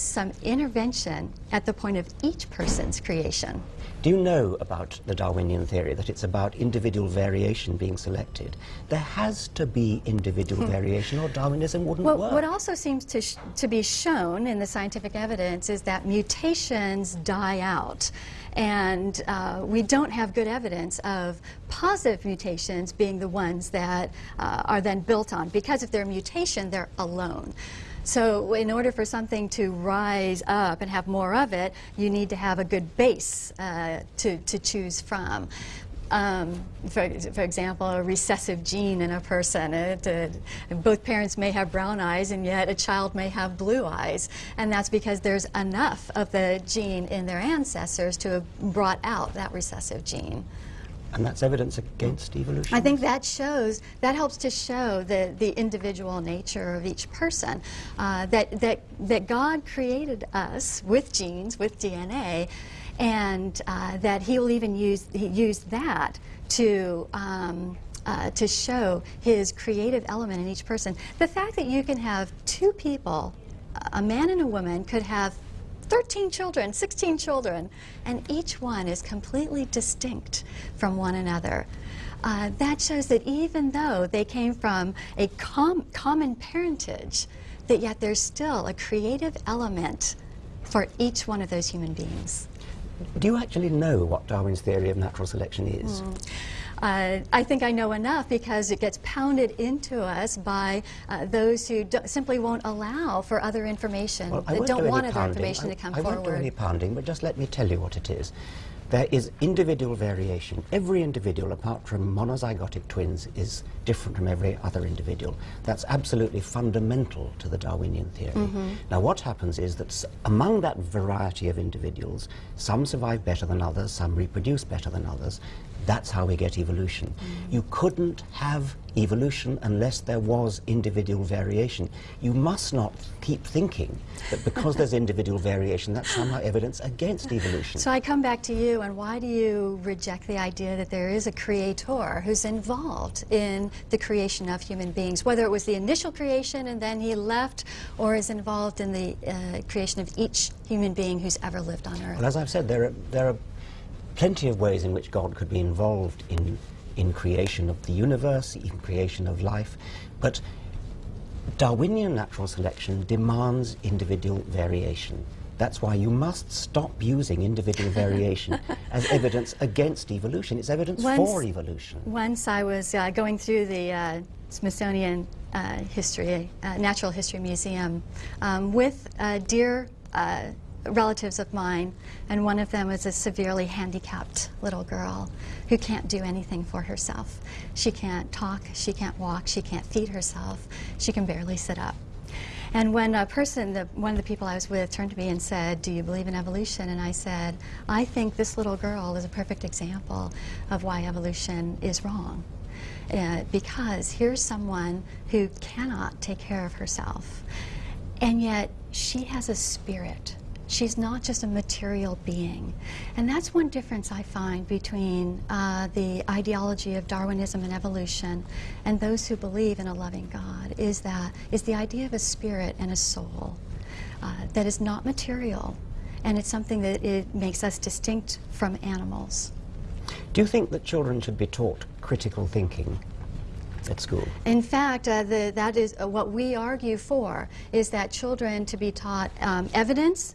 some intervention at the point of each person's creation. Do you know about the Darwinian theory that it's about individual variation being selected? There has to be individual Hmm. variation or Darwinism wouldn't Well, work. what also seems to, sh- to be shown in the scientific evidence is that mutations die out. And uh, we don't have good evidence of positive mutations being the ones that uh, are then built on. Because if they're a mutation, they're alone. So in order for something to rise up and have more of it, you need to have a good base uh, to, to choose from. Um, for, for example, a recessive gene in a person. It, uh, both parents may have brown eyes, and yet a child may have blue eyes. And that's because there's enough of the gene in their ancestors to have brought out that recessive gene. And that's evidence against evolution? I think that shows, that helps to show the, the individual nature of each person. Uh, that, that, that God created us with genes, with DNA, and uh, that He will even use, he that to. Um, uh, to show his creative element in each person. The fact that you can have two people, a man and a woman, could have 13 children, 16 children, and each one is completely distinct from one another. Uh, that shows that even though they came from a com- common parentage, that yet there's still a creative element for each one of those human beings. Do you actually know what Darwin's theory of natural selection is? Hmm. Uh, I think I know enough because it gets pounded into us by uh, those who simply won't allow for other information, Well, that don't do want other pounding. information I, to come I forward. won't do any pounding, but just let me tell you what it is. There is individual variation. Every individual, apart from monozygotic twins, is different from every other individual. That's absolutely fundamental to the Darwinian theory. Mm-hmm. Now, what happens is that s- among that variety of individuals, some survive better than others, some reproduce better than others. That's how we get evolution. Mm. You couldn't have evolution unless there was individual variation. You must not keep thinking that because there's individual variation, that's somehow evidence against evolution. So I come back to you, and why do you reject the idea that there is a creator who's involved in the creation of human beings, whether it was the initial creation and then he left, or is involved in the uh, creation of each human being who's ever lived on earth? Well, as I've said, there are, there are plenty of ways in which God could be involved in, in creation of the universe, in creation of life, but Darwinian natural selection demands individual variation. That's why you must stop using individual variation as evidence against evolution. It's evidence Once- for evolution. Once I was uh, going through the uh, Smithsonian uh, History, uh, Natural History Museum um, with uh, dear uh, relatives of mine, and one of them is a severely handicapped little girl who can't do anything for herself. She can't talk, she can't walk, she can't feed herself, she can barely sit up. And when a person, the, one of the people I was with, turned to me and said, Do you believe in evolution? And I said, I think this little girl is a perfect example of why evolution is wrong. Uh, because here's someone who cannot take care of herself, and yet she has a spirit. She's not just a material being. And that's one difference I find between uh, the ideology of Darwinism and evolution and those who believe in a loving God is that is the idea of a spirit and a soul uh, that is not material. And it's something that it makes us distinct from animals. Do you think that children should be taught critical thinking at school? In fact, uh, the, that is uh, what we argue for, is that children to be taught um, evidence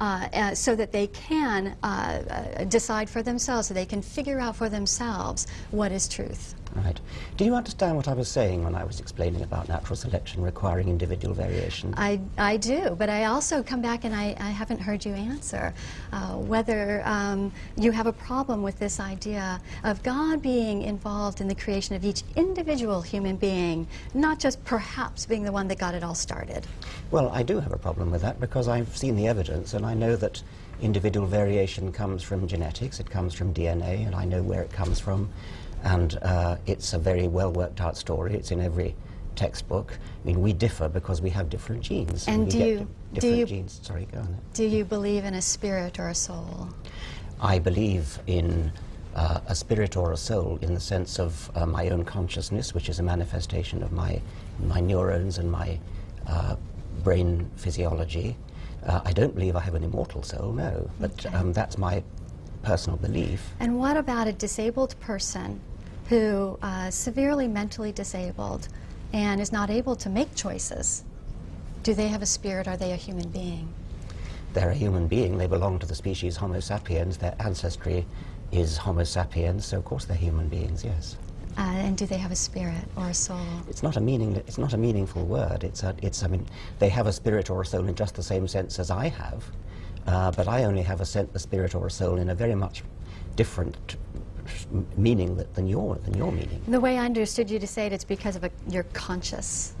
uh, uh, so that they can uh, uh, decide for themselves, so they can figure out for themselves what is truth. Right. Do you understand what I was saying when I was explaining about natural selection requiring individual variation? I, I do, but I also come back and I, I haven't heard you answer uh, whether um, you have a problem with this idea of God being involved in the creation of each individual human being, not just perhaps being the one that got it all started. Well, I do have a problem with that because I've seen the evidence and I know that individual variation comes from genetics, it comes from DNA, and I know where it comes from. And uh, it's a very well worked out story. It's in every textbook. I mean, we differ because we have different genes. And we do you- do you- genes. Sorry, go on. Do you believe in a spirit or a soul? I believe in uh, a spirit or a soul in the sense of uh, my own consciousness, which is a manifestation of my, my neurons and my uh, brain physiology. Uh, I don't believe I have an immortal soul, no, but Okay. um, that's my personal belief. And what about a disabled person who uh, severely mentally disabled and is not able to make choices? Do they have a spirit? Are they a human being? They're a human being. They belong to the species Homo sapiens. Their ancestry is Homo sapiens, so of course they're human beings. Yes. Uh, and do they have a spirit or a soul? It's not a meaning. It's not a meaningful word. It's a. It's. I mean, they have a spirit or a soul in just the same sense as I have, uh, but I only have a, sen- a spirit or a soul in a very much different meaning that, than your than your meaning. The way I understood you to say it, it's because of a, your conscious,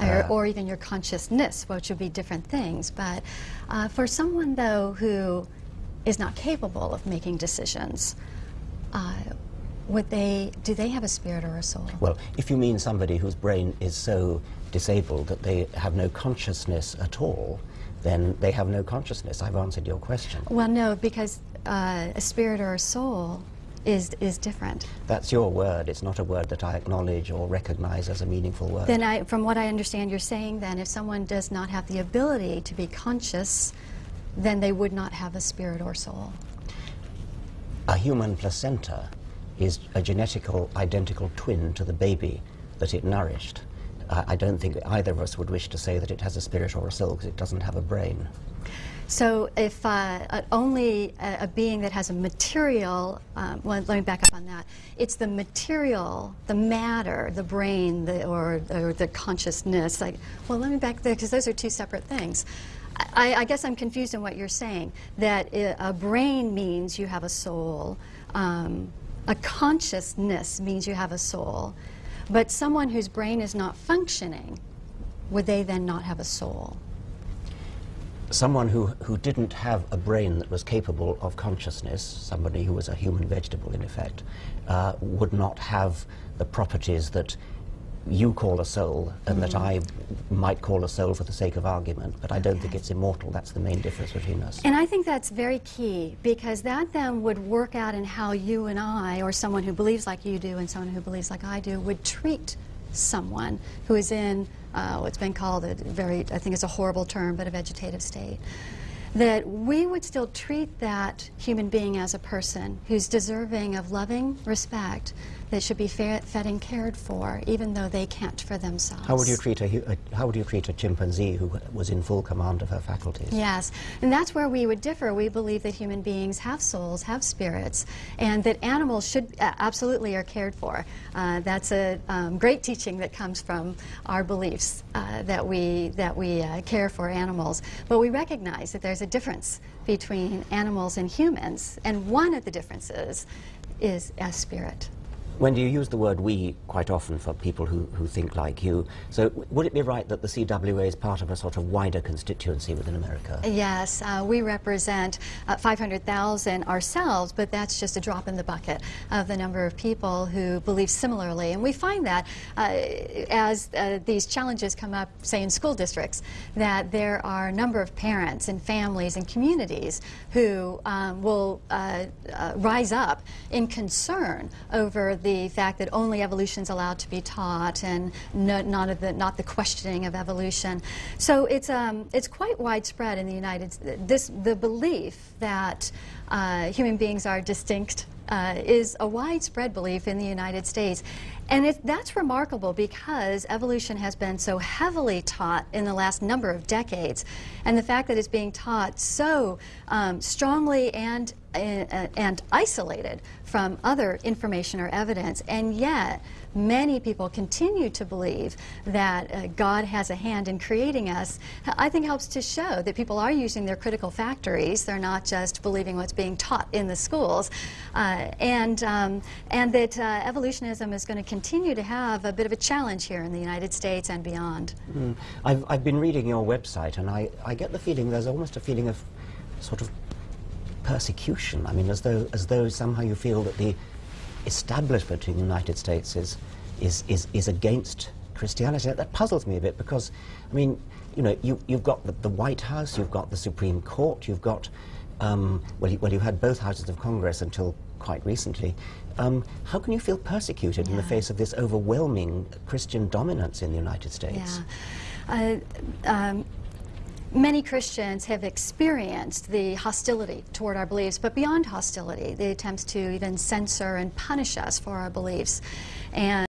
or, Uh. or even your consciousness, which would be different things. But uh, for someone, though, who is not capable of making decisions, uh, would they? Do they have a spirit or a soul? Well, if you mean somebody whose brain is so disabled that they have no consciousness at all, then they have no consciousness. I've answered your question. Well, no, because uh, a spirit or a soul is is different. That's your word. It's not a word that I acknowledge or recognize as a meaningful word. Then, I, from what I understand, you're saying then, if someone does not have the ability to be conscious, then they would not have a spirit or soul. a human placenta is a genetical identical twin to the baby that it nourished. I I don't think either of us would wish to say that it has a spirit or a soul because it doesn't have a brain. So, if uh, uh, only a, a being that has a material, um, well, let me back up on that. It's the material, the matter, the brain, the, or, or the consciousness. Like, well, let me back there because those are two separate things. I, I guess I'm confused in what you're saying. That a brain means you have a soul. Um, a consciousness means you have a soul. But someone whose brain is not functioning, would they then not have a soul? Someone who, who didn't have a brain that was capable of consciousness, somebody who was a human vegetable in effect, uh, would not have the properties that you call a soul and that I might call a soul for the sake of argument, but I don't think it's immortal. That's the main difference between us. And I think that's very key because that then would work out in how you and I, or someone who believes like you do and someone who believes like I do, would treat someone who is in uh, what's been called a very, I think it's a horrible term, but a vegetative state. That we would still treat that human being as a person who's deserving of loving respect, that should be fed and cared for, even though they can't for themselves. How would you treat a, a how would you treat a chimpanzee who was in full command of her faculties? Yes, and that's where we would differ. We believe that human beings have souls, have spirits, and that animals should uh, absolutely are cared for. Uh, that's a um, great teaching that comes from our beliefs uh, that we that we uh, care for animals. But we recognize that there's a difference between animals and humans, and one of the differences is a spirit. When you use the word we quite often for people who, who think like you, so would it be right that the CWA is part of a sort of wider constituency within America? Yes, uh, we represent uh, 500,000 ourselves, but that's just a drop in the bucket of the number of people who believe similarly. And we find that uh, as uh, these challenges come up, say in school districts, that there are a number of parents and families and communities who um, will uh, uh, rise up in concern over the fact that only evolution is allowed to be taught and no, not, of the, not the questioning of evolution. So it's, um, it's quite widespread in the United States. The belief that uh, human beings are distinct uh, is a widespread belief in the United States. And it, that's remarkable because evolution has been so heavily taught in the last number of decades. And the fact that it's being taught so um, strongly and, uh, and isolated from other information or evidence, and yet many people continue to believe that uh, God has a hand in creating us, I think helps to show that people are using their critical factories. They're not just believing what's being taught in the schools. Uh, and, um, and that uh, evolutionism is going to continue to have a bit of a challenge here in the United States and beyond. Mm. I've, I've been reading your website and I, I get the feeling there's almost a feeling of sort of persecution. I mean, as though, as though somehow you feel that the establishment in the United States is, is, is, is against Christianity. That, that puzzles me a bit because, I mean, you know, you, you've got the, the White House, you've got the Supreme Court, you've got, um, well, you, well, you had both houses of Congress until quite recently. Um, how can you feel persecuted in the face of this overwhelming Christian dominance in the United States? Yeah. Uh, um, many Christians have experienced the hostility toward our beliefs, but beyond hostility, the attempts to even censor and punish us for our beliefs. And